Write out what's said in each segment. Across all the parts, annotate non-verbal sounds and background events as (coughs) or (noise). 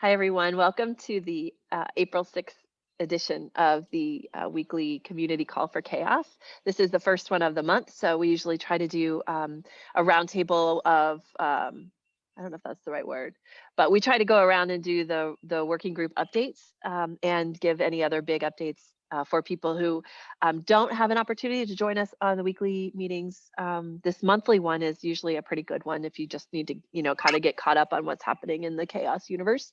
Hi, everyone. Welcome to the uh, April 6th edition of the uh, weekly community call for CHAOSS. This is the first one of the month, so we usually try to do um, a roundtable of, um, I don't know if that's the right word, but we try to go around and do the, the working group updates um, and give any other big updates uh, for people who um, don't have an opportunity to join us on the weekly meetings. Um, this monthly one is usually a pretty good one if you just need to, you know, kind of get caught up on what's happening in the CHAOSS universe.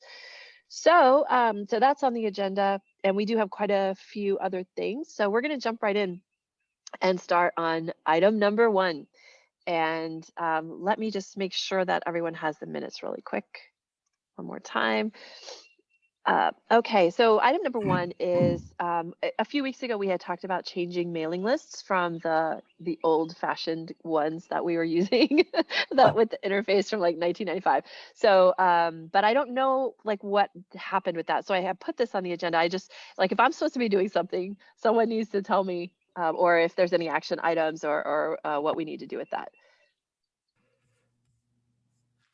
So, um, so that's on the agenda, and we do have quite a few other things. So we're going to jump right in and start on item number one. And um, let me just make sure that everyone has the minutes really quick. One more time. Uh, okay, so item number one is um, a, a few weeks ago we had talked about changing mailing lists from the the old-fashioned ones that we were (laughs) using (laughs) that with the interface from like 1995. So, um, but I don't know like what happened with that. So I have put this on the agenda. I just like if I'm supposed to be doing something, someone needs to tell me, um, or if there's any action items or or uh, what we need to do with that.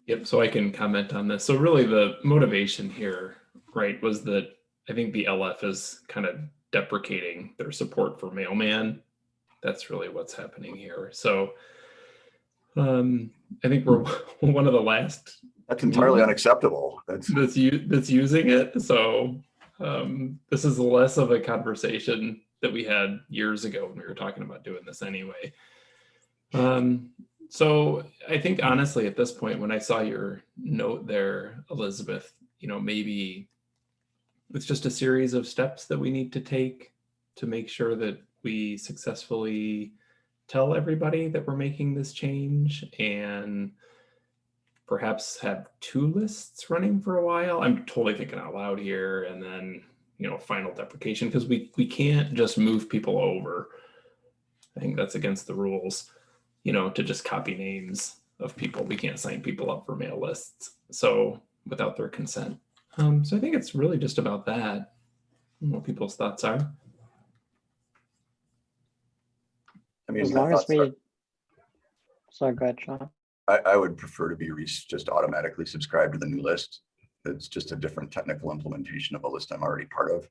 Yep, so I can comment on this. So really the motivation here, right, was that I think the LF is kind of deprecating their support for mailman. That's really what's happening here. So um, I think we're (laughs) one of the last That's entirely unacceptable. That's, that's that's using it. So um, this is less of a conversation that we had years ago when we were talking about doing this anyway. Um, so I think honestly, at this point, when I saw your note there, Elizabeth, you know, maybe it's just a series of steps that we need to take to make sure that we successfully tell everybody that we're making this change and perhaps have two lists running for a while. I'm totally thinking out loud here and then, you know, final deprecation because we, we can't just move people over. I think that's against the rules you know, to just copy names of people. We can't sign people up for mail lists. So without their consent. Um, so I think it's really just about that, what people's thoughts are. I mean, As long as thoughts are- we, sorry, go ahead, Sean. I, I would prefer to be re- just automatically subscribed to the new list. It's just a different technical implementation of a list I'm already part of.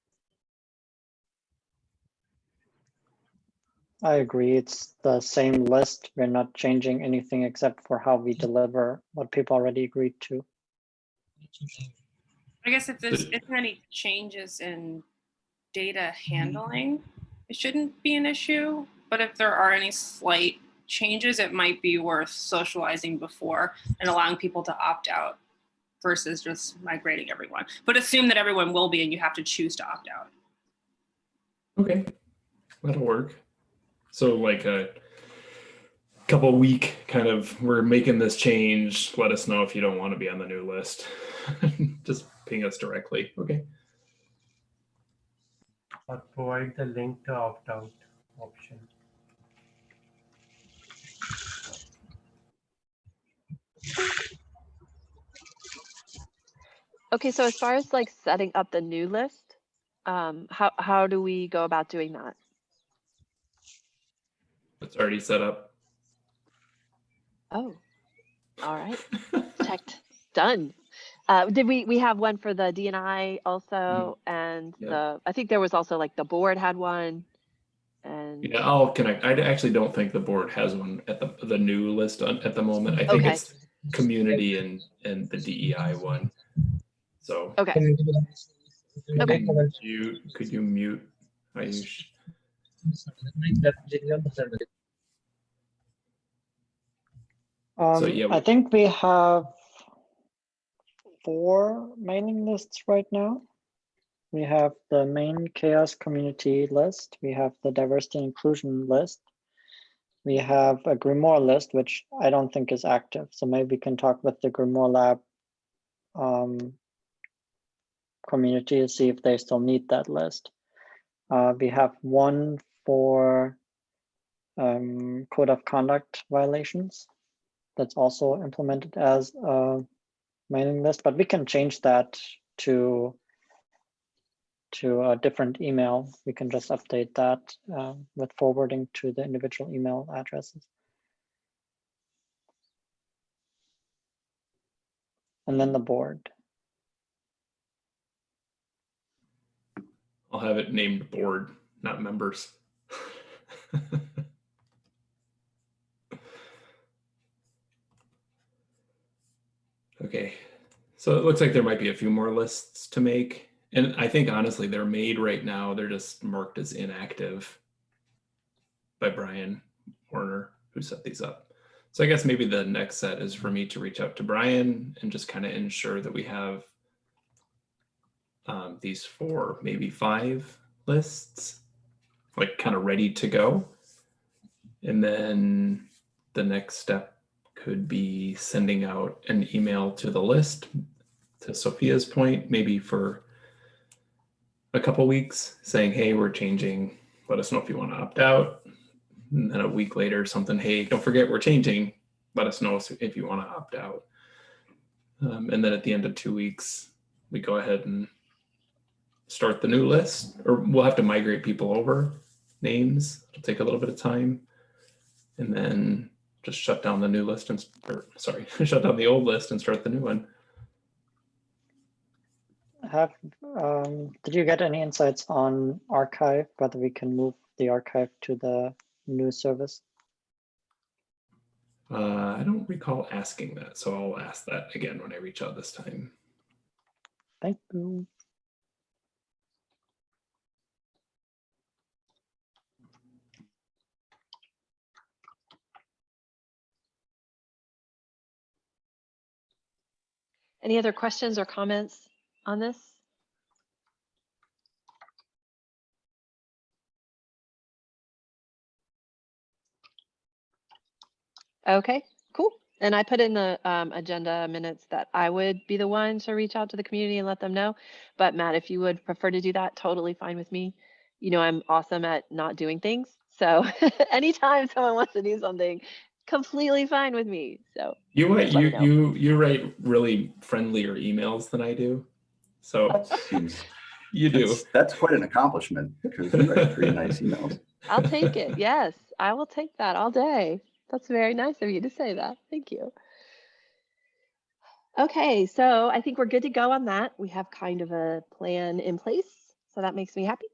I agree. It's the same list. We're not changing anything except for how we deliver what people already agreed to. I guess if there's if there any changes in data mm-hmm. handling, it shouldn't be an issue. But if there are any slight changes, it might be worth socializing before and allowing people to opt out versus just migrating everyone. But assume that everyone will be and you have to choose to opt out. Okay, that'll work. So like a couple week kind of, we're making this change. Let us know if you don't want to be on the new list. (laughs) Just ping us directly. Okay. or provide the link to opt-out option. Okay, so as far as like setting up the new list, um, how how do we go about doing that? It's already set up. Oh, all right, (laughs) checked, done. Uh, did we we have one for the DNI also, and Yep. the I think there was also like the board had one, and Yeah, I'll connect. I actually don't think the board has one at the, the new list on, at the moment. I think Okay. it's community and, and the DEI one. So. okay, could Okay. you- You, could you mute Ayush? Um, yeah, I think we have four mailing lists right now. We have the main CHAOSS community list. We have the diversity inclusion list. We have a Grimoire list, which I don't think is active. So maybe we can talk with the Grimoire lab um, community to see if they still need that list. Uh, we have one for um, code of conduct violations that's also implemented as a mailing list, but we can change that to to a different email. We can just update that uh, with forwarding to the individual email addresses. And then the board. I'll have it named board, not members. (laughs) okay, so it looks like there might be a few more lists to make. And I think honestly, they're made right now. They're just marked as inactive by Brian Warner, who set these up. So I guess maybe the next set is for me to reach out to Brian and just kind of ensure that we have um, these four, maybe five lists, like kind of ready to go. And then the next step could be sending out an email to the list, to Sophia's point, maybe for a couple weeks saying, hey, we're changing. Let us know if you want to opt out. And then a week later, something, hey, don't forget we're changing. Let us know if you want to opt out. Um, and then at the end of two weeks, we go ahead and start the new list, or we'll have to migrate people over names. It'll take a little bit of time. And then just shut down the new list and, or sorry, (laughs) shut down the old list and start the new one. Have, um, did you get any insights on archive, whether we can move the archive to the new service? Uh, I don't recall asking that, so I'll ask that again when I reach out this time. Thank you. Any other questions or comments on this? Okay, cool. And I put in the um, agenda minutes that I would be the one to reach out to the community and let them know. But Matt, if you would prefer to do that, totally fine with me. You know, I'm awesome at not doing things. So (laughs) anytime someone wants to do something, completely fine with me. So You write Just you you you write really friendlier emails than I do. So you do. That's, that's quite an accomplishment because you write pretty nice emails. I'll take it. Yes, I will take that all day. That's very nice of you to say that. Thank you. Okay, so I think we're good to go on that. We have kind of a plan in place, so that makes me happy.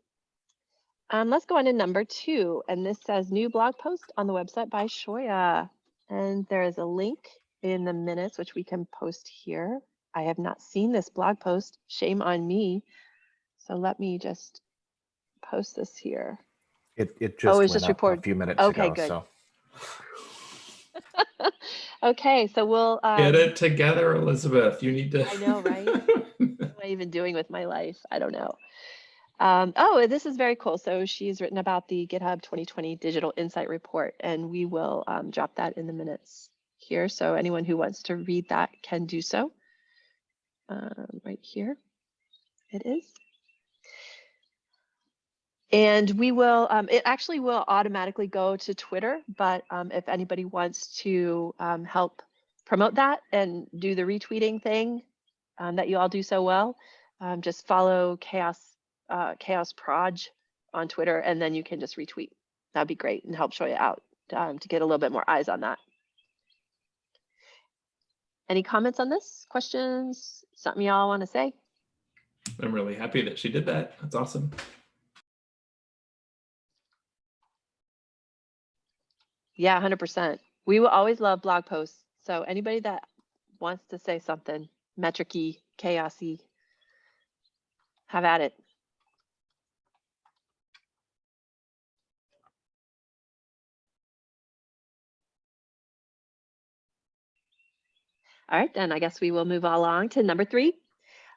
Um, let's go on to number two, and this says new blog post on the website by Shoya. And there is a link in the minutes, which we can post here. I have not seen this blog post. Shame on me. So let me just post this here. It, it Oh, just it's went just up report- a few minutes okay, ago, good. so. (laughs) okay, so we'll um, Get it together, Elizabeth. You need to. I know, right? (laughs) what am I even doing with my life? I don't know. Um, oh, this is very cool. So she's written about the GitHub 2020 Digital Insight Report, and we will um, drop that in the minutes here. So anyone who wants to read that can do so. Um, right here, it is. And we will, um, it actually will automatically go to Twitter, but um, if anybody wants to um, help promote that and do the retweeting thing that you all do so well, just follow Chaos uh, Chaos Proj on Twitter, and then you can just retweet. That'd be great and help show you out um, to get a little bit more eyes on that. Any comments on this? Questions? Something y'all want to say? I'm really happy that she did that. That's awesome. Yeah, 100%. We will always love blog posts. So anybody that wants to say something metricy, chaosy, have at it. All right, then I guess we will move along to number three.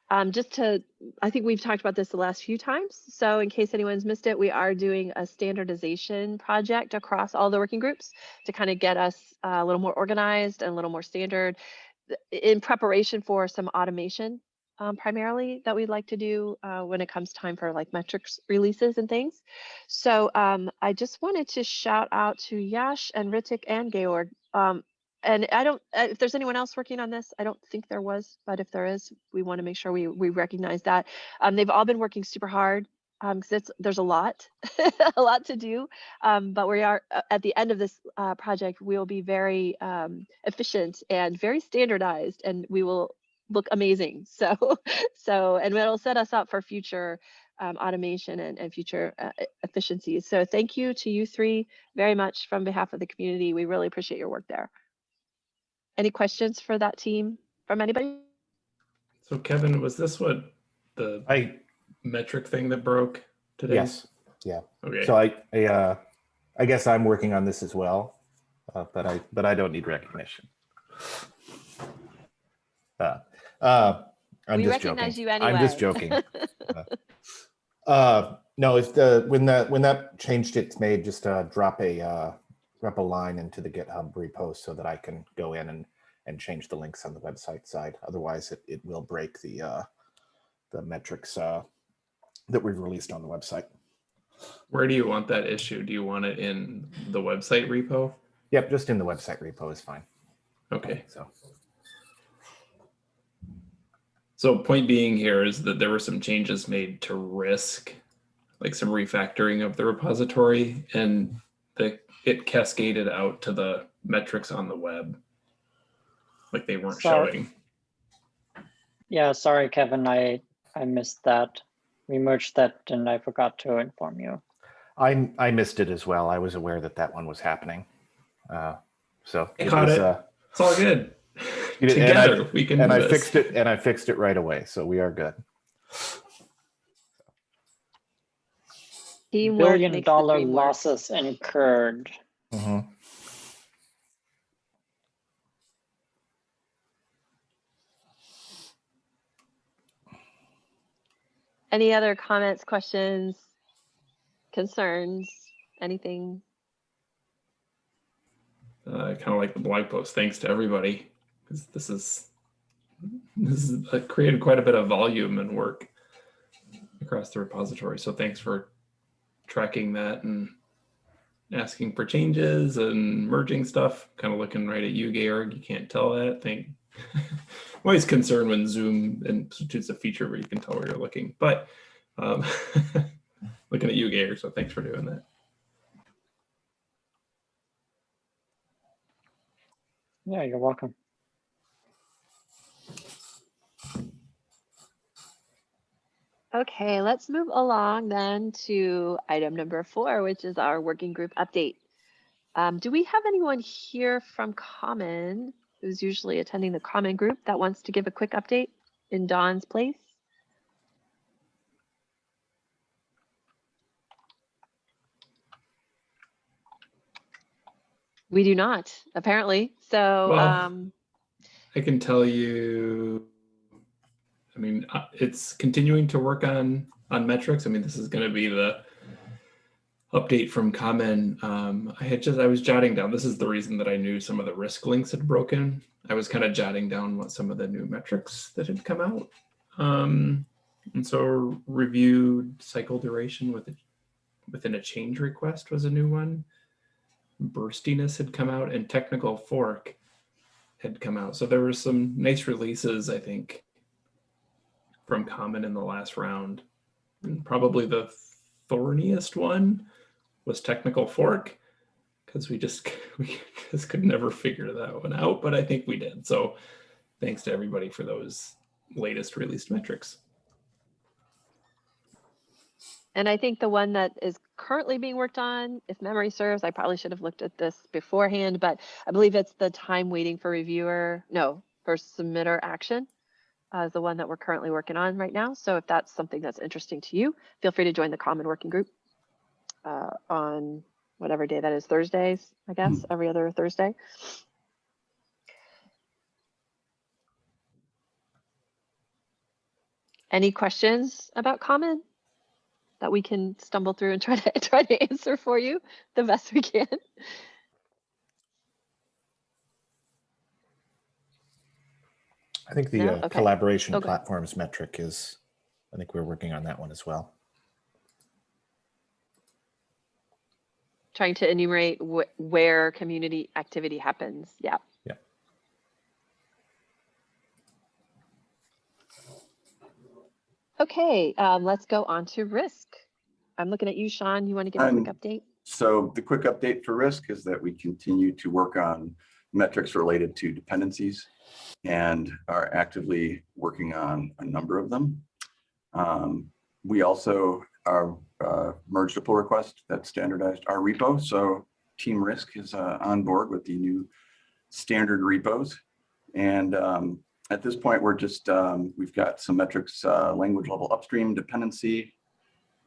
Um, just to, I think we've talked about this the last few times. So in case anyone's missed it, we are doing a standardization project across all the working groups to kind of get us uh, a little more organized and a little more standard in preparation for some automation um, primarily that we'd like to do uh, when it comes time for like metrics releases and things. So um, I just wanted to shout out to Yash and Ritik and Georg. Um, and I don't, uh, if there's anyone else working on this, I don't think there was, but if there is, we want to make sure we, we recognize that. Um, they've all been working super hard um, cause it's, there's a lot, (laughs) a lot to do. Um, but we are uh, at the end of this uh, project, we will be very um, efficient and very standardized and we will look amazing. (laughs) So, so, and it'll set us up for future um, automation and, and future uh, efficiencies. So thank you to you three very much from behalf of the community. We really appreciate your work there. Any questions for that team from anybody? So Kevin, was this what the I, metric thing that broke today? yes, yeah. Okay. So I, I, uh, I guess I'm working on this as well, uh, but I, but I don't need recognition. Uh, uh, I'm We just recognize joking. you I'm just joking. (laughs) Uh, no, if the, when that, when that change gets made, just, uh, drop a, uh, drop a line into the GitHub repo so that I can go in and, and change the links on the website side. Otherwise it, it will break the, uh, the metrics, uh, that we've released on the website. Where do you want that issue? Do you want it in the website repo? Yep, just in the website repo is fine. Okay. So, So point being here is that there were some changes made to risk, like some refactoring of the repository and the, it cascaded out to the metrics on the web. Like they weren't Sorry. showing. Yeah, sorry, Kevin, I, I missed that. We merged that and I forgot to inform you. I, I missed it as well. I was aware that that one was happening. Uh, so. I caught was, it. uh, It's all good. You did- and I- Together we can And do I this. fixed it, and I fixed it right away, so we are good. Teamwork Billion makes the dollar dream work. losses incurred. Mhm. Any other comments, questions, concerns, anything? uh, kind of like the blog post. Thanks to everybody, because this is this is uh, created quite a bit of volume and work across the repository. So thanks for tracking that and asking for changes and merging stuff. Kind of looking right at you, Georg. You can't tell that thing. (laughs) I'm always concerned when Zoom institutes a feature where you can tell where you're looking, but um, (laughs) looking at you, Georg. So thanks for doing that. Yeah, you're welcome. Okay, let's move along then to item number four, which is our working group update. Um, do we have anyone here from Common who's usually attending the Common group that wants to give a quick update in Dawn's place? We do not, apparently. So, Well, um, I can tell you, I mean, uh, it's continuing to work on on metrics. I mean, this is going to be the update from Common. Um, I had just I was jotting down. This is the reason that I knew some of the risk links had broken. I was kind of jotting down what some of the new metrics that had come out. Um, and so reviewed cycle duration with within a change request was a new one. Burstiness had come out and technical fork had come out. So there were some nice releases, I think, from Common in the last round. And probably the thorniest one was Technical Fork, because we just (laughs) we just could never figure that one out, but I think we did. So thanks to everybody for those latest released metrics. And I think the one that is currently being worked on, if memory serves, I probably should have looked at this beforehand, but I believe it's the time waiting for reviewer, no, for submitter action is the one that we're currently working on right now. So if that's something that's interesting to you, feel free to join the common working group uh, on whatever day that is, Thursdays, I guess, every other Thursday. Any questions about common? that we can stumble through and try to (laughs) try to answer for you the best we can. I think the No? uh, Okay. collaboration Okay. platforms metric is, I think we're working on that one as well. Trying to enumerate wh- where community activity happens. Yeah. Yeah. Okay, um, let's go on to risk. I'm looking at you, Sean. You want to give a quick Um, update? So the quick update for risk is that we continue to work on metrics related to dependencies and are actively working on a number of them. Um, we also are uh, merged a pull request that standardized our repo. So Team Risk is uh, on board with the new standard repos. And um, at this point, we're just, um, we've got some metrics, uh, language level upstream dependency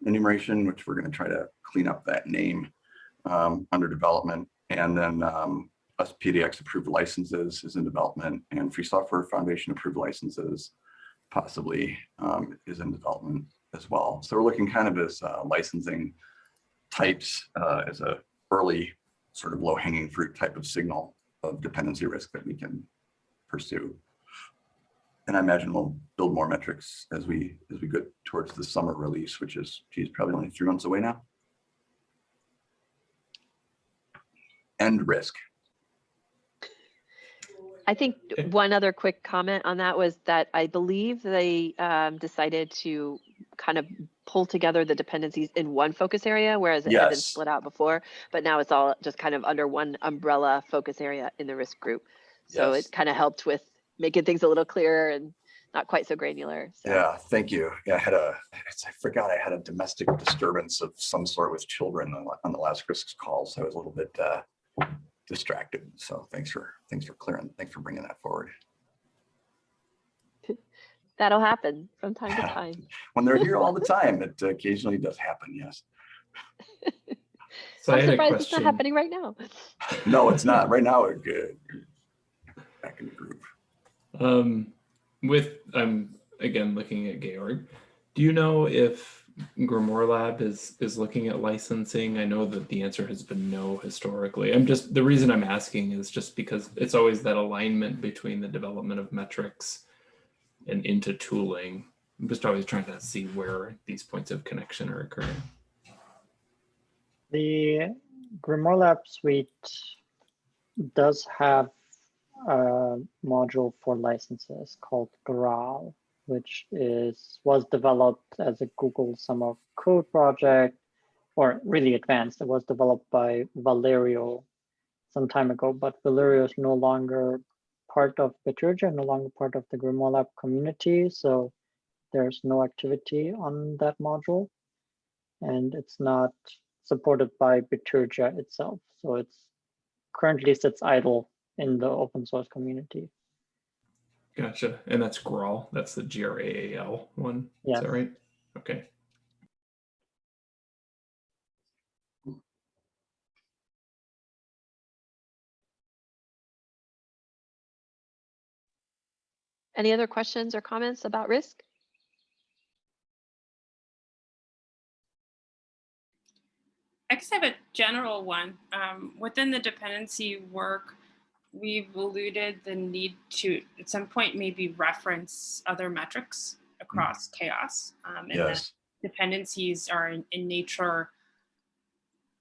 enumeration, which we're going to try to clean up that name um, under development. And then um, SPDX approved licenses is in development and Free Software Foundation approved licenses possibly um, is in development as well. So we're looking kind of as uh, licensing types uh, as a early sort of low hanging fruit type of signal of dependency risk that we can pursue. And I imagine we'll build more metrics as we as we go towards the summer release, which is geez, probably only three months away now. End risk. I think (laughs) one other quick comment on that was that I believe they um, decided to kind of pull together the dependencies in one focus area, whereas it had been split out before. But now it's all just kind of under one umbrella focus area in the risk group. So Yes. it kind of helped with making things a little clearer and not quite so granular. So. Yeah, thank you. Yeah, I had a, I forgot I had a domestic disturbance of some sort with children on the- on the last risk call, so I was a little bit uh, distracted. So thanks for, thanks for clearing, thanks for bringing that forward. (laughs) That'll happen from time to time. When they're here all the (laughs) time, it occasionally does happen, yes. So I I'm had a surprised it's not happening right now. No, it's not. Right now, we're good. (laughs) Back in the group. Um, with I'm again looking at Georg. Do you know if Grimoire Lab is is looking at licensing? I know that the answer has been no historically. I'm just the reason I'm asking is just because it's always that alignment between the development of metrics and into tooling. I'm just always trying to see where these points of connection are occurring. The Grimoire Lab suite does have a module for licenses called Graal, which is was developed as a Google Summer Code project, or really advanced. It was developed by Valerio some time ago, but Valerio is no longer part of Bitergia, no longer part of the Grimoire Lab community, so there's no activity on that module, and it's not supported by Bitergia itself. So it's currently sits idle in the open source community. Gotcha. And that's Graal. That's the G R A A L one. Is that right? Okay. Any other questions or comments about risk? I guess I have a general one. Um, within the dependency work, we've alluded the need to, at some point, maybe reference other metrics across CHAOSS. Um, and Yes. dependencies are in, in nature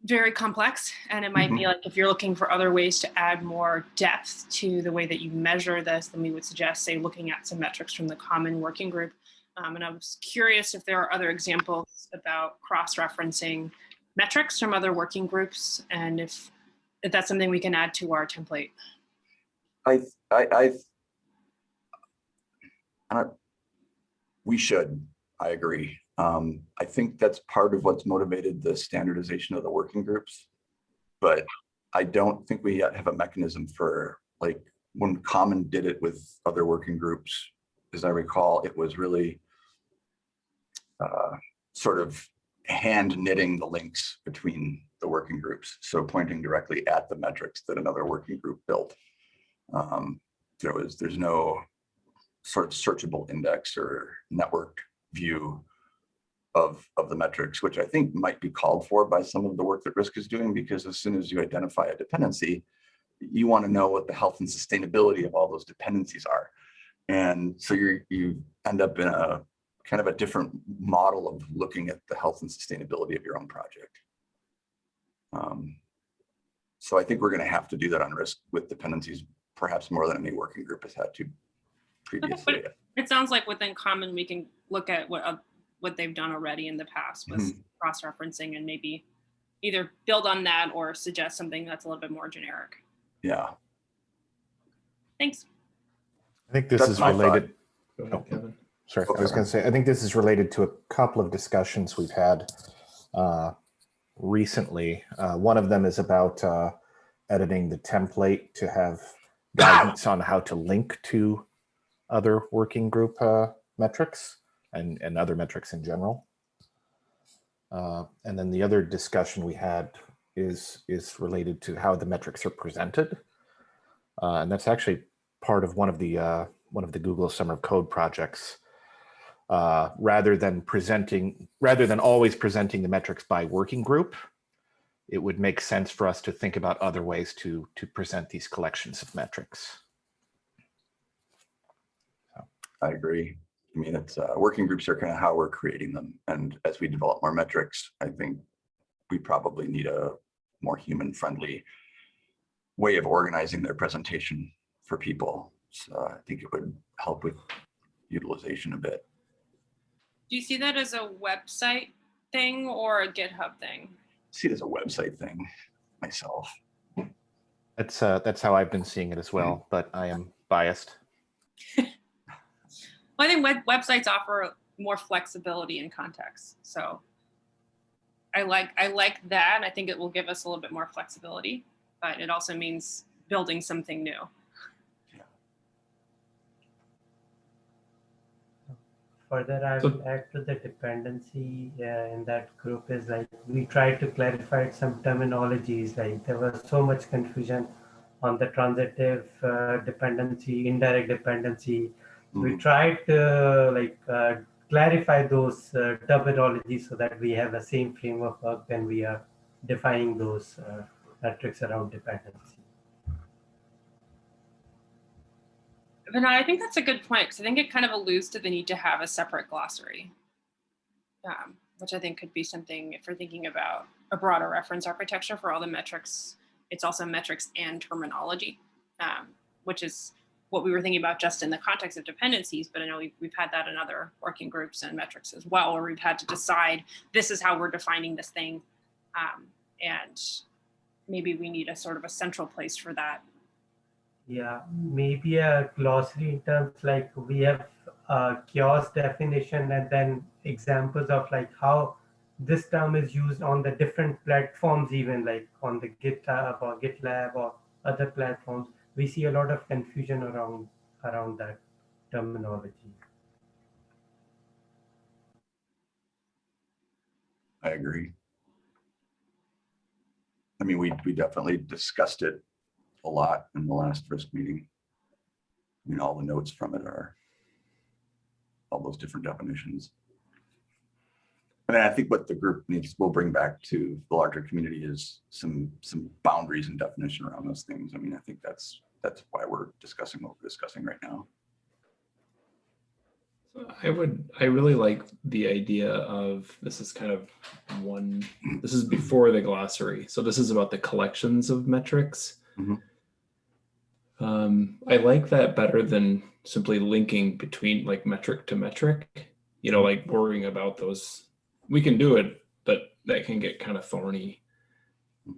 very complex. And it might be like if you're looking for other ways to add more depth to the way that you measure this, then we would suggest, say, looking at some metrics from the common working group. Um, and I was curious if there are other examples about cross-referencing metrics from other working groups and if, if that's something we can add to our template. I, I, I, I we should, I agree. Um, I think that's part of what's motivated the standardization of the working groups. But I don't think we yet have a mechanism for, like, when Common did it with other working groups, as I recall, it was really uh, sort of hand knitting the links between the working groups. So pointing directly at the metrics that another working group built. Um, there was, there's no sort of searchable index or network view of, of the metrics, which I think might be called for by some of the work that Risk is doing, because as soon as you identify a dependency, you want to know what the health and sustainability of all those dependencies are. And so you you end up in a kind of a different model of looking at the health and sustainability of your own project. Um, so I think we're going to have to do that on risk with dependencies, perhaps more than any working group has had to previously. It sounds like within Common, we can look at what, uh, what they've done already in the past with cross-referencing and maybe either build on that or suggest something that's a little bit more generic. Yeah, Thanks. I think this That's is related. Go Oh. ahead, Kevin. Sorry, I was going to say, I think this is related to a couple of discussions we've had uh, recently. Uh, One of them is about uh, editing the template to have guidance on how to link to other working group uh, metrics and, and other metrics in general. Uh, And then the other discussion we had is, is related to how the metrics are presented. Uh, And that's actually part of one of the, uh, one of the Google Summer of Code projects uh, rather than presenting, rather than always presenting the metrics by working group, it would make sense for us to think about other ways to, to present these collections of metrics. I agree. I mean, it's, uh, working groups are kind of how we're creating them. And as we develop more metrics, I think we probably need a more human friendly way of organizing their presentation for people. So I think it would help with utilization a bit. Do you see that as a website thing or a GitHub thing? See it as a website thing myself. That's, uh, that's how I've been seeing it as well, but I am biased. (laughs) Well, I think web websites offer more flexibility in context. So I like I like that. I think it will give us a little bit more flexibility, but it also means building something new. Further, I So- will add to the dependency uh, in that group is like we tried to clarify some terminologies. Like there was so much confusion on the transitive uh, dependency, indirect dependency. We Mhm. tried to like uh, clarify those uh, terminologies so that we have the same framework work when we are defining those uh, metrics around dependency. No, I think that's a good point because I think it kind of alludes to the need to have a separate glossary, um, which I think could be something if we're thinking about a broader reference architecture for all the metrics. It's also metrics and terminology, um, which is what we were thinking about just in the context of dependencies. But I know we've, we've had that in other working groups and metrics as well, where we've had to decide this is how we're defining this thing. Um, and maybe we need a sort of a central place for that Yeah, maybe a glossary in terms like we have a CHAOSS definition and then examples of like how this term is used on the different platforms, even like on the GitHub or GitLab or other platforms. We see a lot of confusion around around that terminology. I agree. I mean, we, we definitely discussed it a lot in the last risk meeting. I mean, all the notes from it are all those different definitions. And I think what the group needs, will bring back to the larger community is some, some boundaries and definition around those things. I mean, I think that's, that's why we're discussing what we're discussing right now. I would, I really like the idea of, this is kind of one, this is before the glossary. So this is about the collections of metrics. Mhm. Um, I like that better than simply linking between like metric to metric, you know, like worrying about those. We can do it, but that can get kind of thorny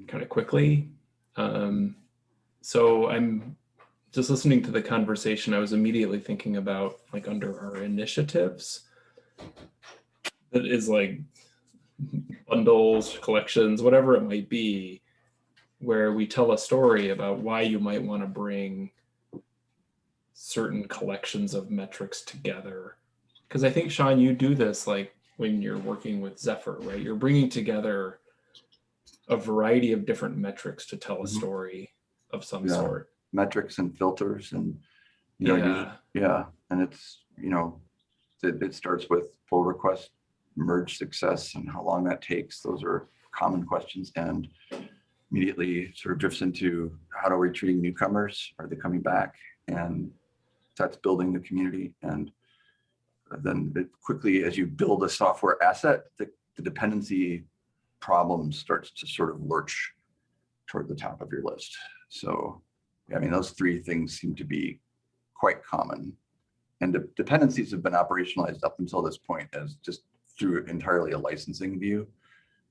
kind of quickly. Um, so I'm just listening to the conversation, I was immediately thinking about like under our initiatives. That is like bundles, collections, whatever it might be, where we tell a story about why you might want to bring certain collections of metrics together. Because I think, Sean, you do this like when you're working with Zephyr, right? You're bringing together a variety of different metrics to tell a Mhm. story of some Yeah. sort. Metrics and filters and, you know, you- Yeah. Yeah, and it's, you know, it, it starts with pull request, merge success and how long that takes. Those are common questions and immediately sort of drifts into how are we treating newcomers? Are they coming back? And that's building the community. And then quickly, as you build a software asset, the, the dependency problem starts to sort of lurch toward the top of your list. So, I mean, those three things seem to be quite common. And the dependencies have been operationalized up until this point as just through entirely a licensing view,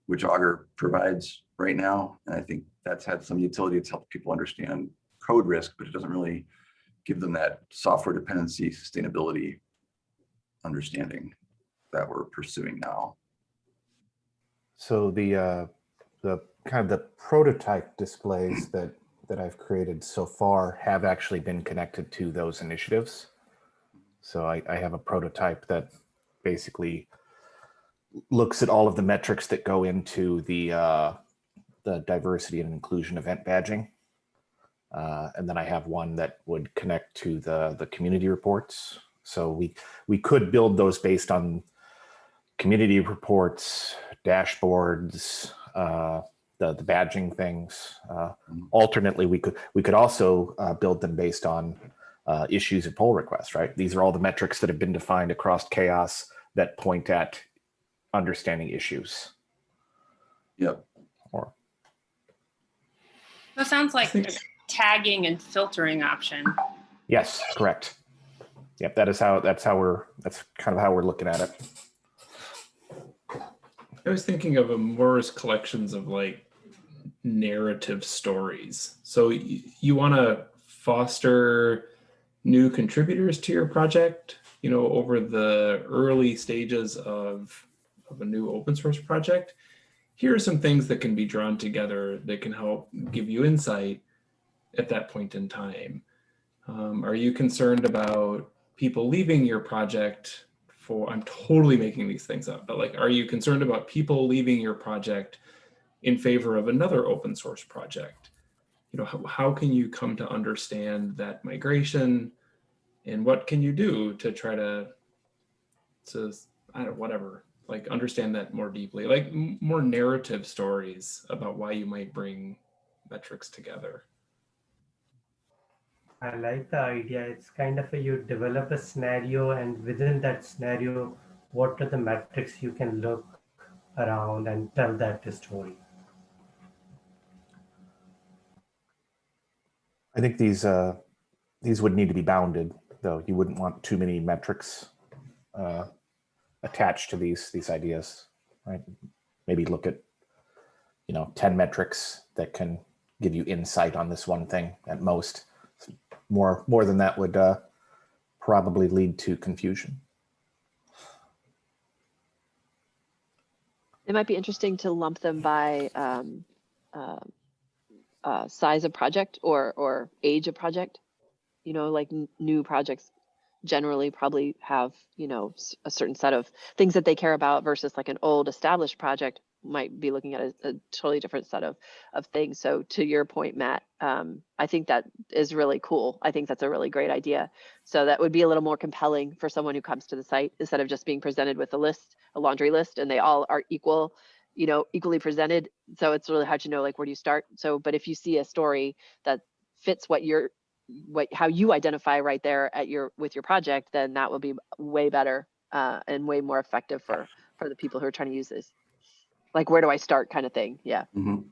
which Augur provides right now. And I think that's had some utility. It's helped people understand code risk, but it doesn't really give them that software dependency sustainability understanding that we're pursuing now. So the uh, the kind of the prototype displays that that I've created so far have actually been connected to those initiatives. So I, I have a prototype that basically looks at all of the metrics that go into the uh, the diversity and inclusion event badging. Uh, and then I have one that would connect to the the community reports. So we we could build those based on community reports, dashboards, uh, the the badging things. Uh, Mhm. alternately, we could we could also uh, build them based on uh, issues and pull requests. Right? These are all the metrics that have been defined across CHAOSS that point at understanding issues. Yep. Or That sounds like a tagging and filtering option. yes, correct. Yep, that is how that's how we're that's kind of how we're looking at it. I was thinking of them more as collections of like narrative stories. So you want to foster new contributors to your project, you know, over the early stages of, of a new open source project. Here are some things that can be drawn together that can help give you insight at that point in time. Um, are you concerned about people leaving your project for, I'm totally making these things up, but like, are you concerned about people leaving your project in favor of another open source project? You know, how, how can you come to understand that migration and what can you do to try to, to, I don't, whatever, like understand that more deeply, like more narrative stories about why you might bring metrics together. I like the idea. It's kind of a you develop a scenario, and within that scenario, what are the metrics you can look around and tell that story. I think these uh, these would need to be bounded, though. You wouldn't want too many metrics uh, attached to these these ideas, right? Maybe look at you know ten metrics that can give you insight on this one thing at most. More more than that would uh, probably lead to confusion. It might be interesting to lump them by um, uh, uh, size of project or or age of project. You know, like new projects generally probably have you know a certain set of things that they care about versus like an old established project might be looking at a, a totally different set of of things. So to your point, Matt, um, I think that is really cool. I think that's a really great idea. So that would be a little more compelling for someone who comes to the site instead of just being presented with a list, a laundry list, and they all are equal, you know, equally presented. So it's really hard to know like where do you start. So, but if you see a story that fits what you're, what how you identify right there at your with your project, then that will be way better uh, and way more effective for for the people who are trying to use this. Like where do I start kind of thing. Yeah. Mhm.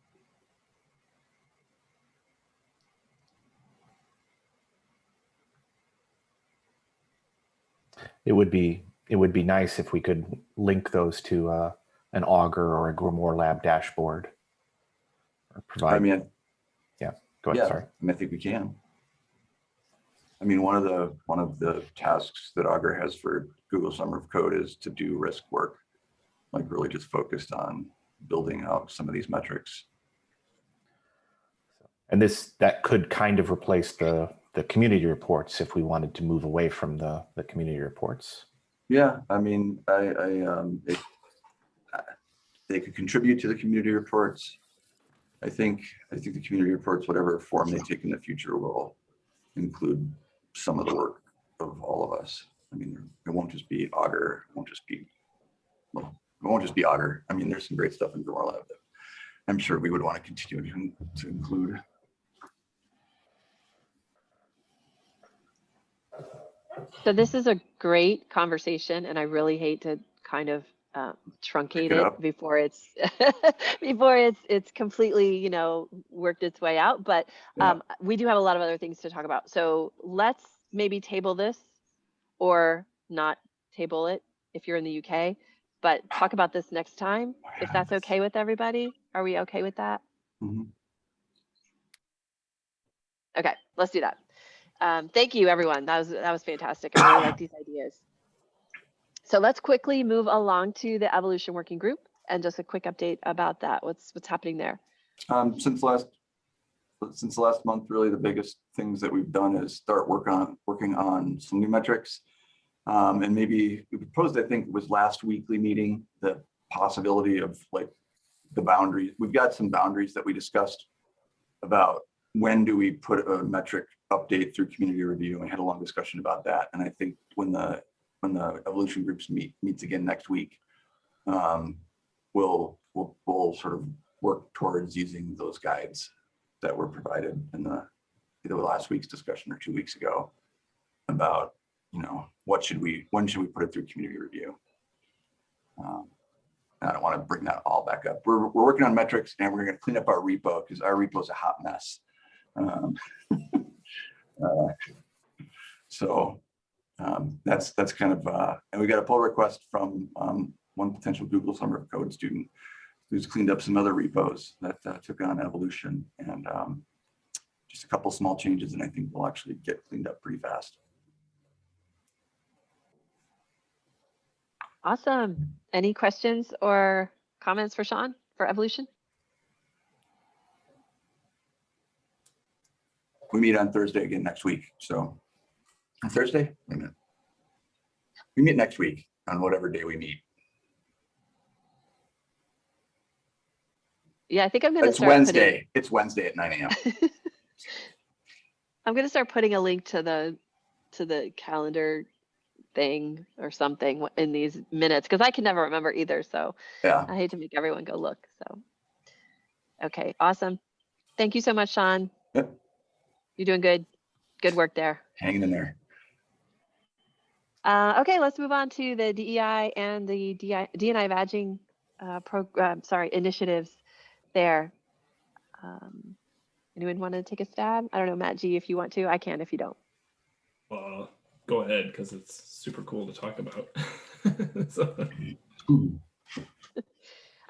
It would be it would be nice if we could link those to uh, an Augur or a Grimoire Lab dashboard. Or provide. I mean, yeah. go ahead. yeah, Sorry. I mean, I think we can. I mean, one of the, one of the tasks that Augur has for Google Summer of Code is to do risk work. Like really just focused on building out some of these metrics. And this that could kind of replace the the community reports if we wanted to move away from the the community reports. Yeah, I mean, I, I, um, it, they could contribute to the community reports. I think, I think the community reports, whatever form they take in the future will include some of the work of all of us. I mean, it won't just be Augur, it won't just be, well, it won't just be Augur. I mean, there's some great stuff in Grimoire Lab that I'm sure we would want to continue to, to include. So this is a great conversation, and I really hate to kind of uh, truncate it it, before it's (laughs) before it's it's completely you know worked its way out. But Yeah. um, we do have a lot of other things to talk about. So let's maybe table this, or not table it if you're in the UK. But talk about this next time if that's okay with everybody. Are we okay with that? Mhm. Okay, let's do that. Um, thank you, everyone. That was that was fantastic. I really (coughs) like these ideas. So let's quickly move along to the evolution working group and just a quick update about that. What's what's happening there? Um, since last, since last month, really the biggest things that we've done is start work on, working on some new metrics. Um, and maybe we proposed, I think it was last weekly meeting, the possibility of like the boundaries. We've got some boundaries that we discussed about when do we put a metric update through community review? And had a long discussion about that. And I think when the, when the evolution groups meet, meets again next week, um, we'll, we'll, we'll sort of work towards using those guides that were provided in the, either last week's discussion or two weeks ago about, you know, what should we, when should we put it through community review? Um, I don't want to bring that all back up. We're, we're working on metrics and we're going to clean up our repo because our repo is a hot mess. Um, (laughs) uh, So um, that's, that's kind of, uh, and we got a pull request from um, one potential Google Summer of Code student who's cleaned up some other repos that uh, took on evolution and um, just a couple small changes and I think we'll actually get cleaned up pretty fast. Awesome. Any questions or comments for Sean for evolution? We meet on Thursday again next week, so on Thursday, wait a minute. We meet next week on whatever day we meet. Yeah, I think I'm gonna It's start putting- Wednesday. It's Wednesday at nine AM. (laughs) I'm gonna start putting a link to the to the calendar thing or something in these minutes because I can never remember either. So Yeah, I hate to make everyone go look. So okay, awesome. Thank you so much, Sean. Yep. You're doing good. Good work there. hanging in there. Uh, okay, let's move on to the DEI and the DI, DNI badging uh, program. Sorry, initiatives there. Um, anyone want to take a stab? I don't know, Matt G, if you want to. I can if you don't. Well, go ahead because it's super cool to talk about. (laughs) so,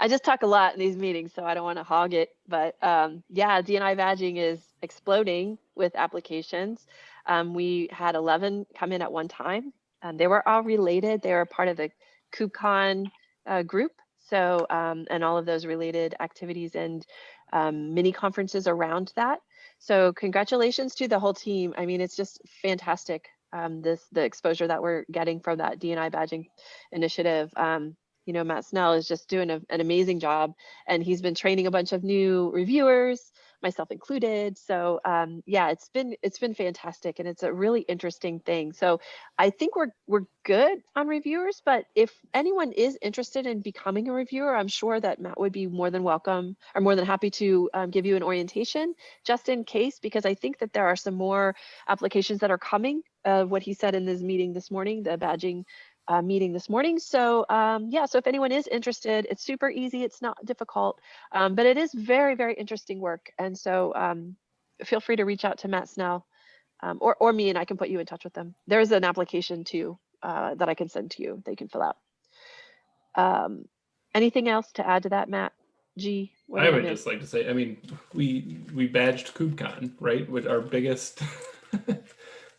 I just talk a lot in these meetings, so I don't want to hog it. But um, yeah, DNI badging is exploding with applications. Um, we had 11 come in at one time. And they were all related. They were part of the KubeCon uh, group. So, um, and all of those related activities and um, mini conferences around that. So congratulations to the whole team. I mean, it's just fantastic. Um, this the exposure that we're getting from that DNI badging initiative. Um, you know, Matt Snell is just doing a, an amazing job, and he's been training a bunch of new reviewers, myself included. So um, yeah, it's been it's been fantastic, and it's a really interesting thing. So I think we're we're good on reviewers, but if anyone is interested in becoming a reviewer, I'm sure that Matt would be more than welcome or more than happy to um, give you an orientation just in case, because I think that there are some more applications that are coming. Uh, what he said in this meeting this morning, the badging uh, meeting this morning. So um, yeah, so if anyone is interested, it's super easy. It's not difficult, um, but it is very, very interesting work. And so um, feel free to reach out to Matt Snell um, or, or me and I can put you in touch with them. There's an application too uh, that I can send to you. that you can fill out. Um, anything else to add to that, Matt? G? what I would just like to say, I mean, we we badged KubeCon, right? With our biggest, (laughs)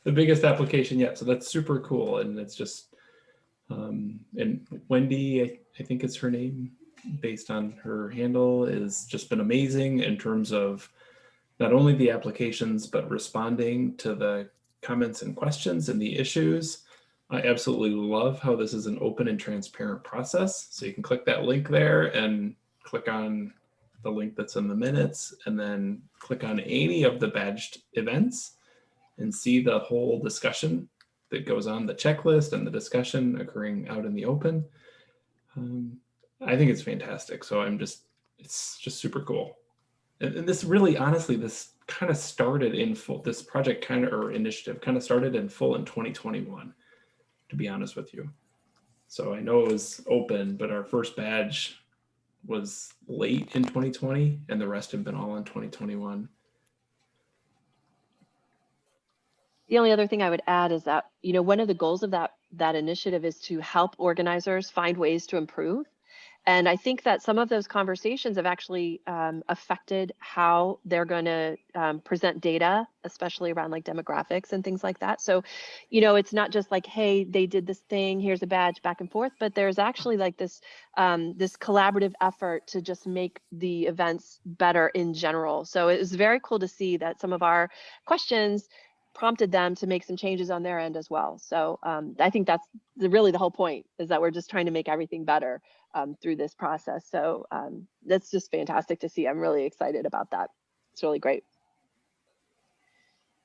the biggest application yet. So that's super cool, and it's just, um, and Wendy, I, I think it's her name, based on her handle, has just been amazing in terms of not only the applications but responding to the comments and questions and the issues. I absolutely love how this is an open and transparent process. So you can click that link there and click on the link that's in the minutes and then click on any of the badged events and see the whole discussion that goes on the checklist and the discussion occurring out in the open. Um, I think it's fantastic. So I'm just, it's just super cool. And, and this really, honestly, this kind of started in full, this project kind of, or initiative kind of started in full in 2021, to be honest with you. So I know it was open, but our first badge was late in 2020 and the rest have been all in 2021. The only other thing I would add is that, you know, one of the goals of that that initiative is to help organizers find ways to improve. And I think that some of those conversations have actually um, affected how they're going to um, present data, especially around like demographics and things like that. So, you know, it's not just like, hey, they did this thing, here's a badge, back and forth, but there's actually like this um, this collaborative effort to just make the events better in general. So it was very cool to see that some of our questions prompted them to make some changes on their end as well. So um, I think that's the, really the whole point is that we're just trying to make everything better um, through this process. So um, that's just fantastic to see. I'm really excited about that. It's really great.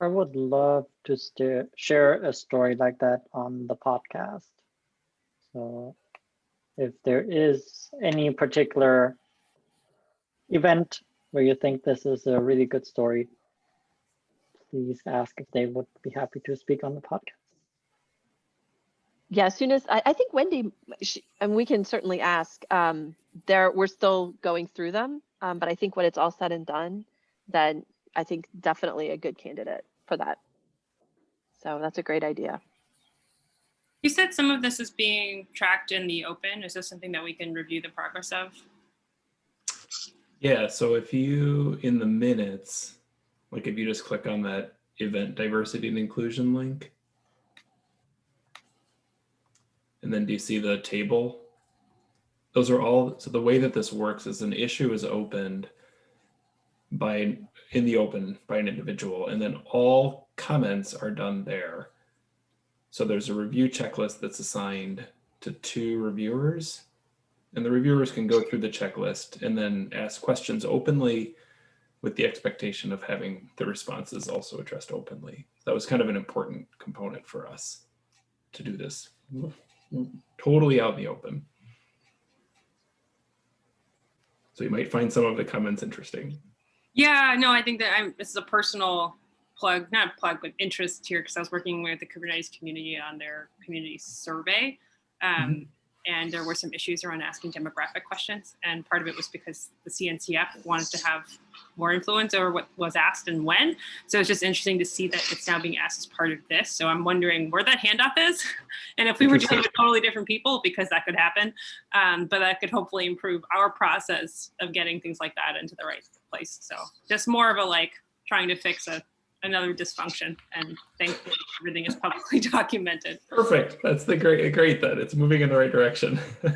I would love to share a story like that on the podcast. So if there is any particular event where you think this is a really good story, please ask if they would be happy to speak on the podcast. Yeah, as soon as I, I think Wendy, she, and we can certainly ask. Um, there, we're still going through them, um, but I think when it's all said and done, then I think definitely a good candidate for that. So that's a great idea. You said some of this is being tracked in the open. Is this something that we can review the progress of? Yeah, so if you, in the minutes, like if you just click on that event diversity and inclusion link, and then do you see the table? Those are all, so the way that this works is an issue is opened by, in the open by an individual, and then all comments are done there. So there's a review checklist that's assigned to two reviewers, and the reviewers can go through the checklist and then ask questions openly with the expectation of having the responses also addressed openly. That was kind of an important component for us to do this totally out in the open. So you might find some of the comments interesting. Yeah, no, I think that I'm, this is a personal plug, not plug, but interest here because I was working with the Kubernetes community on their community survey. Um, mm -hmm and there were some issues around asking demographic questions. And part of it was because the CNCF wanted to have more influence over what was asked and when. So it's just interesting to see that it's now being asked as part of this. So I'm wondering where that handoff is. (laughs) and if we were dealing with totally different people, because that could happen, um, but that could hopefully improve our process of getting things like that into the right place. So just more of a like trying to fix a another dysfunction and thankfully everything is publicly (laughs) documented. Perfect. That's the great, great that it's moving in the right direction. (laughs)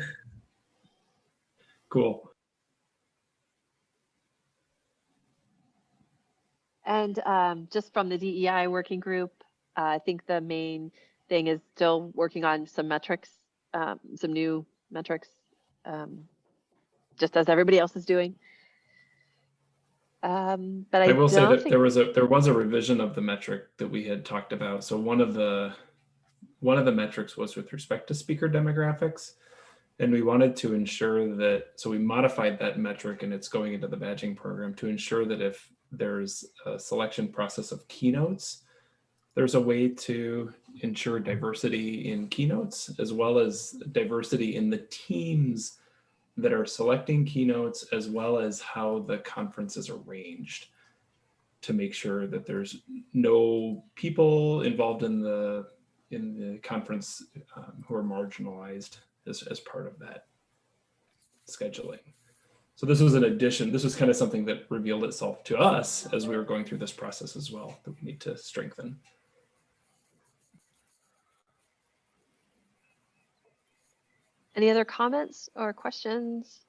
cool. And um, just from the DEI working group, uh, I think the main thing is still working on some metrics, um, some new metrics, um, just as everybody else is doing. Um, but I, I will say that there was a there was a revision of the metric that we had talked about. So one of the one of the metrics was with respect to speaker demographics. And we wanted to ensure that, so we modified that metric and it's going into the badging program to ensure that if there's a selection process of keynotes, there's a way to ensure diversity in keynotes as well as diversity in the teams that are selecting keynotes as well as how the conference is arranged to make sure that there's no people involved in the in the conference um, who are marginalized as, as part of that scheduling. So this was an addition. This was kind of something that revealed itself to us as we were going through this process as well that we need to strengthen. Any other comments or questions?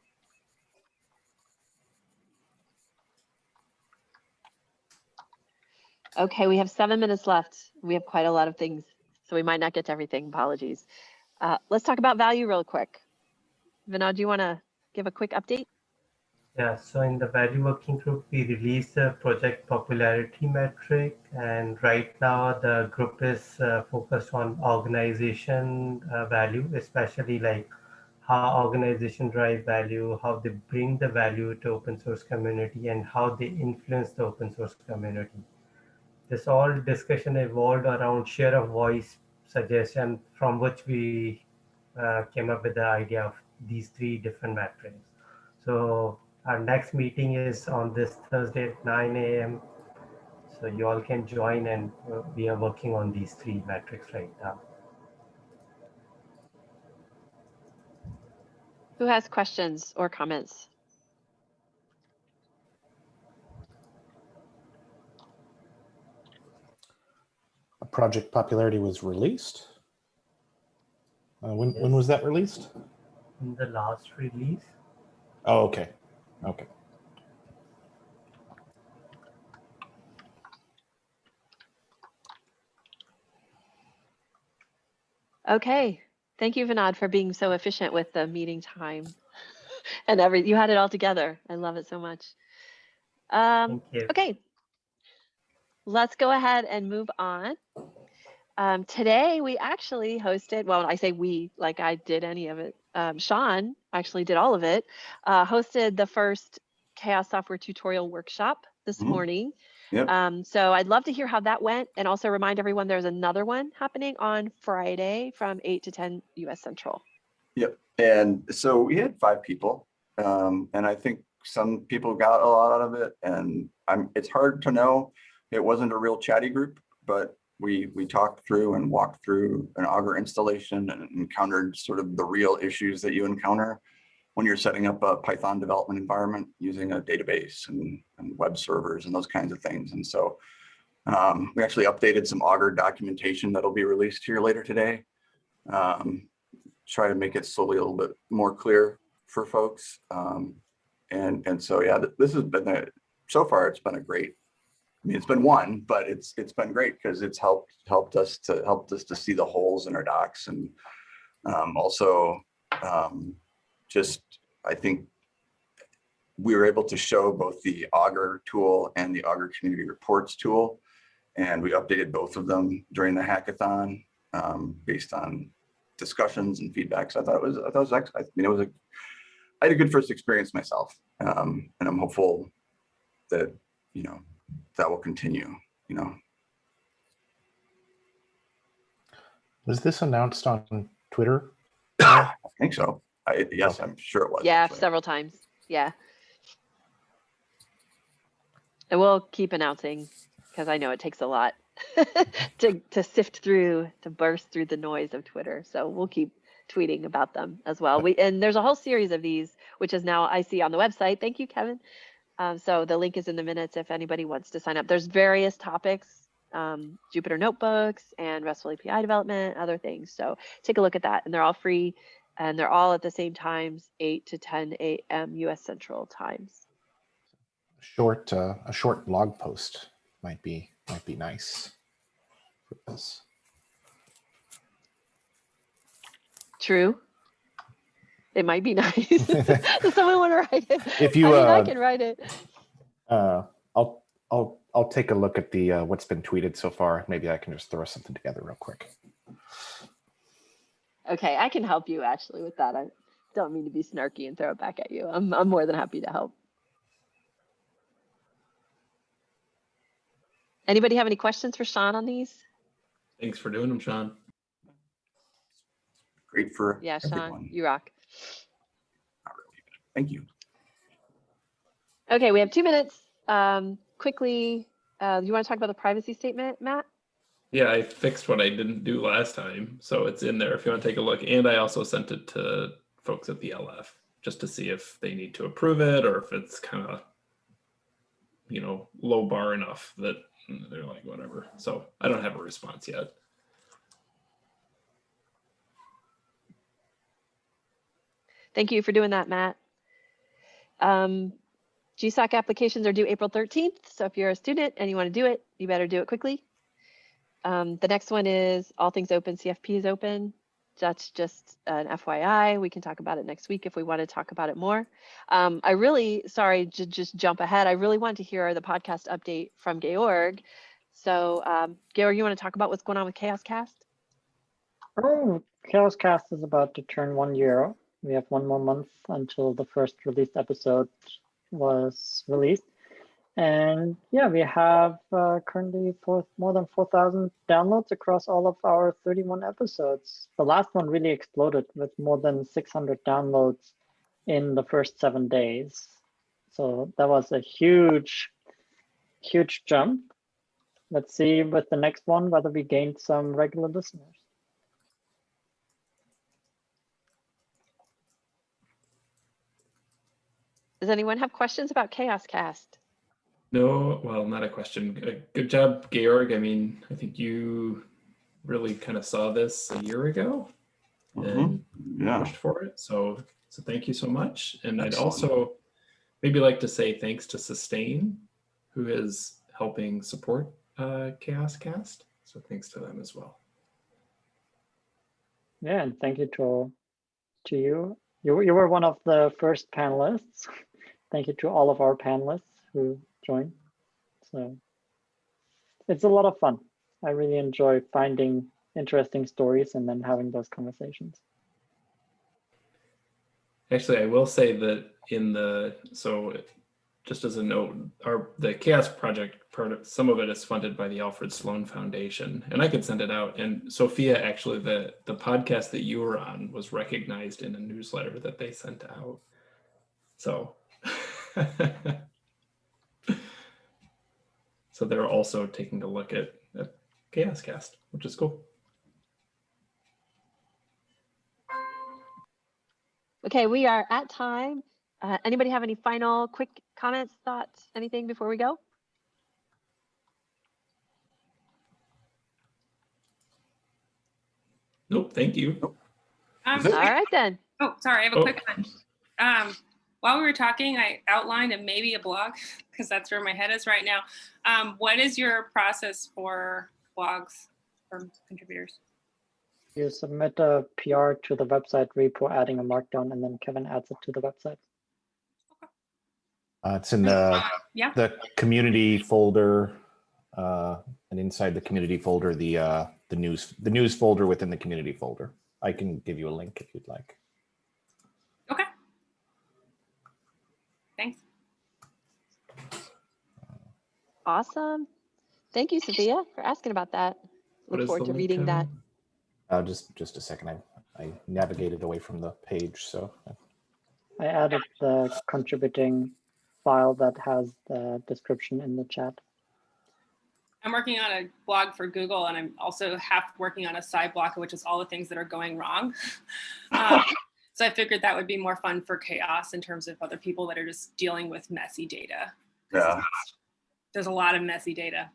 Okay, we have seven minutes left. We have quite a lot of things, so we might not get to everything. Apologies. Uh, let's talk about value real quick. Vinod, do you want to give a quick update? Yeah, so in the value working group, we released a project popularity metric. And right now the group is uh, focused on organization uh, value, especially like how organization drive value, how they bring the value to open source community and how they influence the open source community. This all discussion evolved around share of voice suggestion from which we uh, came up with the idea of these three different metrics. So our next meeting is on this Thursday at 9 a.m. So you all can join and uh, we are working on these three metrics right now. Who has questions or comments? A project popularity was released. Uh, when when was that released? In the last release, Oh, okay, okay. Okay, thank you, Vinod, for being so efficient with the meeting time. (laughs) And every, you had it all together. I love it so much. Um, okay. Let's go ahead and move on. Um, today we actually hosted, well, I say we, like I did any of it. Um, Sean actually did all of it, uh, hosted the first CHAOSS Software tutorial workshop this Mhm. morning. Yep. Um, so I'd love to hear how that went and also remind everyone there's another one happening on Friday from 8 to 10 US Central. Yep. And so we had five people. Um, and I think some people got a lot out of it and I'm, it's hard to know. It wasn't a real chatty group, but we, we talked through and walked through an Augur installation and encountered sort of the real issues that you encounter when you're setting up a Python development environment using a database and, and web servers and those kinds of things. And so um, we actually updated some Augur documentation that'll be released here later today. Um, try to make it slowly a little bit more clear for folks. Um, and, and so, yeah, this has been, a, so far, it's been a great, I mean, it's been one, but it's, it's been great because it's helped, helped us to, helped us to see the holes in our docs and um, also um, just, I think we were able to show both the Augur tool and the Augur Community Reports tool. And we updated both of them during the hackathon um, based on discussions and feedback. So I thought it was, I thought it was, I mean, it was a, I had a good first experience myself. Um, and I'm hopeful that, you know, that will continue, you know. Was this announced on Twitter? (coughs) I think so. I, yes, I'm sure it was. Yeah, actually. several times. Yeah. And we'll keep announcing because I know it takes a lot (laughs) to to sift through, to burst through the noise of Twitter. So we'll keep tweeting about them as well. We and there's a whole series of these, which is now I see on the website. Thank you, Kevin. Um, so the link is in the minutes if anybody wants to sign up. There's various topics, um, Jupyter notebooks and RESTful API development, other things. So take a look at that, and they're all free and they're all at the same times 8 to 10 a.m us central times Short, uh, a short blog post might be might be nice. For this. true it might be (laughs) nice (laughs) does someone want to write it If you, I, mean, I uh, can write it Uh, I'll I'll I'll take a look at the uh, what's been tweeted so far. Maybe I can just throw something together real quick. Okay i can help you actually with that. I don't mean to be snarky and throw it back at you. I'm, I'm more than happy to help. Anybody have any questions for sean on these? Thanks for doing them, Sean. Great for yeah sean everyone. you rock. Really, Thank you. okay we have two minutes. Um quickly uh you want to talk about the privacy statement matt Yeah, I fixed what I didn't do last time, so it's in there if you want to take a look. And I also sent it to folks at the LF just to see if they need to approve it or if it's kind of, you know, low bar enough that they're like whatever. So I don't have a response yet. Thank you for doing that, Matt. Um, GSOC applications are due April 13th. So if you're a student and you want to do it, you better do it quickly. Um, the next one is all things open, CFP is open. That's just an FYI. We can talk about it next week if we want to talk about it more. Um, I really, sorry to just jump ahead. I really want to hear the podcast update from Georg. So um, Georg, you want to talk about what's going on with CHAOSScast? Oh, CHAOSScast is about to turn one year. We have one more month until the first released episode was released. And yeah, we have uh, currently for more than 4,000 downloads across all of our 31 episodes. The last one really exploded with more than 600 downloads in the first seven days. So that was a huge, huge jump. Let's see with the next one whether we gained some regular listeners. Does anyone have questions about CHAOSScast? No, well, not a question. Uh, Good job, Georg. I mean, I think you really kind of saw this a year ago Mhm. and Yeah, pushed for it. So, so thank you so much. And I'd also maybe like to say thanks to Sustain, who is helping support uh, CHAOSScast. So thanks to them as well. Yeah, and thank you to to you. You you were one of the first panelists. (laughs) Thank you to all of our panelists who So it's a lot of fun. I really enjoy finding interesting stories and then having those conversations. Actually, I will say that in the so just as a note, our the CHAOSS Project part of some of it is funded by the Alfred Sloan Foundation, and I could send it out. And Sophia, actually, the the podcast that you were on was recognized in a newsletter that they sent out. So, (laughs) so they're also taking a look at, at CHAOSScast, which is cool. Okay, we are at time. Uh, anybody have any final quick comments, thoughts, anything before we go? Nope, thank you. Um, All right then. Oh, sorry, I have a Oh. quick one. Um, while we were talking, I outlined and maybe a blog (laughs) because that's where my head is right now. Um, what is your process for blogs from contributors? You submit a PR to the website repo, adding a markdown, and then Kevin adds it to the website. Uh, it's in the, Yeah. the community folder, uh, and inside the community folder, the, uh, the news, the news folder within the community folder. I can give you a link if you'd like. Okay. Thanks. Awesome. Thank you, Sophia, for asking about that. Look forward to reading that. Uh, just, just a second. I, I navigated away from the page, so. I added the contributing file that has the description in the chat. I'm working on a blog for Google and I'm also half working on a side block, which is all the things that are going wrong. (laughs) Um, so I figured that would be more fun for CHAOSS in terms of other people that are just dealing with messy data. yeah. There's a lot of messy data.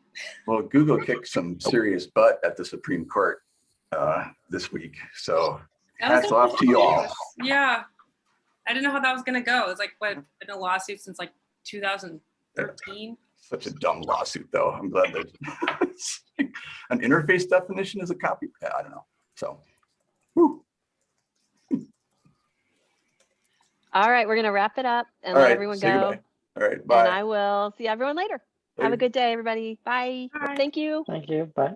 Well, Google (laughs) kicked some serious butt at the Supreme Court uh, this week. So That was hats off to you all. Yeah. I didn't know how that was gonna go. It's like what been a lawsuit since like 2013. Such a dumb lawsuit, though. I'm glad that (laughs) an interface definition is a copy. I don't know. So, whew. All right, we're gonna wrap it up and all let right. everyone say go. goodbye. All right. Bye. And I will see everyone later. Have a good day, everybody. Bye. Bye. Thank you. Thank you. Bye.